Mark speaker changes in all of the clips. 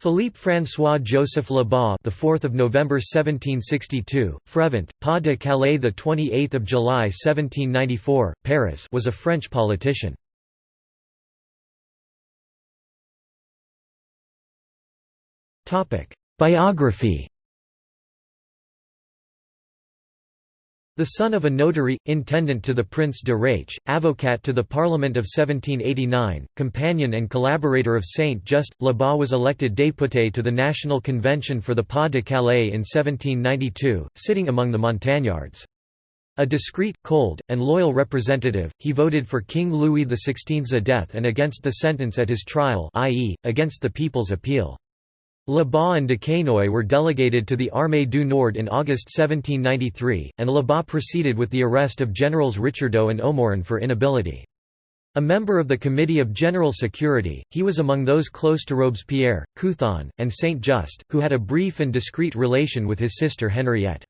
Speaker 1: Philippe François Joseph Lebas, the 4th of November 1762, Frevent, Pas de Calais, the 28th of July 1794, Paris, was a French politician. Topic: Biography. The son of a notary, intendant to the Prince de Raiche, avocat to the Parliament of 1789, companion and collaborator of Saint-Just, Lebas was elected député to the National Convention for the Pas de Calais in 1792, sitting among the Montagnards. A discreet, cold, and loyal representative, he voted for King Louis XVI's death and against the sentence at his trial i.e., against the People's Appeal. Lebas and Duquesnoy were delegated to the Armée du Nord in August 1793, and Lebas proceeded with the arrest of Generals Richardot and O'Moran for inability. A member of the Committee of General Security, he was among those close to Robespierre, Couthon, and Saint-Just, who had a brief and discreet relation with his sister Henriette.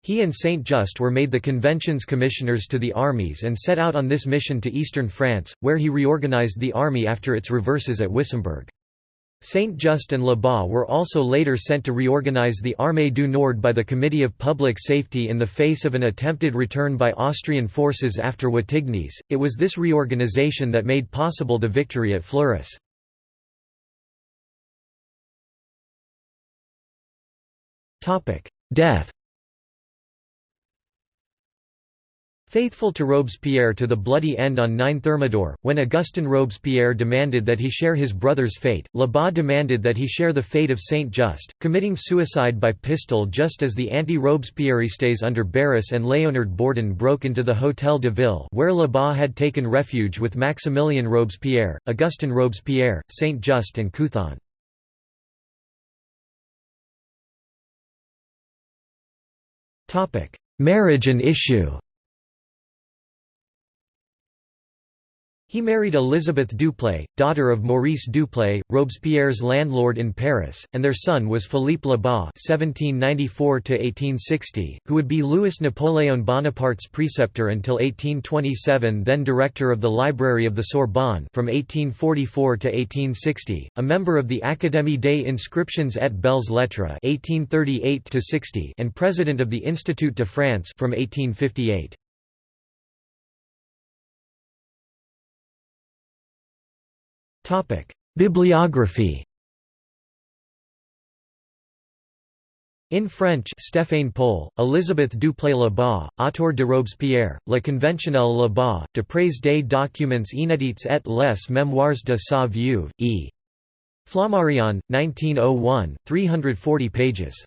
Speaker 1: He and Saint-Just were made the convention's commissioners to the armies and set out on this mission to eastern France, where he reorganized the army after its reverses at Wissembourg. Saint-Just and Lebas were also later sent to reorganize the Armée du Nord by the Committee of Public Safety in the face of an attempted return by Austrian forces after Wattignies. It was this reorganization that made possible the victory at Fleurus. Death Faithful to Robespierre to the bloody end on 9 Thermidor, when Augustin Robespierre demanded that he share his brother's fate, Lebas demanded that he share the fate of Saint-Just, committing suicide by pistol just as the anti-Robespierristes under Barras and Léonard Bourdon broke into the Hôtel de Ville where Lebas had taken refuge with Maximilien Robespierre, Augustin Robespierre, Saint-Just and Couthon. Marriage and issue He married Elizabeth Duplay, daughter of Maurice Duplay, Robespierre's landlord in Paris, and their son was Philippe Lebas (1794–1860), who would be Louis Napoléon Bonaparte's preceptor until 1827, then director of the Library of the Sorbonne from 1844 to 1860, a member of the Académie des Inscriptions et Belles Lettres (1838–60), and president of the Institut de France from 1858. Bibliography In French Stéphane Paul, Elisabeth Duplay-Lebas, Autour de Robespierre, Le Conventionnel Lebas, D'après des documents inédits et les mémoires de sa veuve, e. Flammarion, 1901, 340 pages.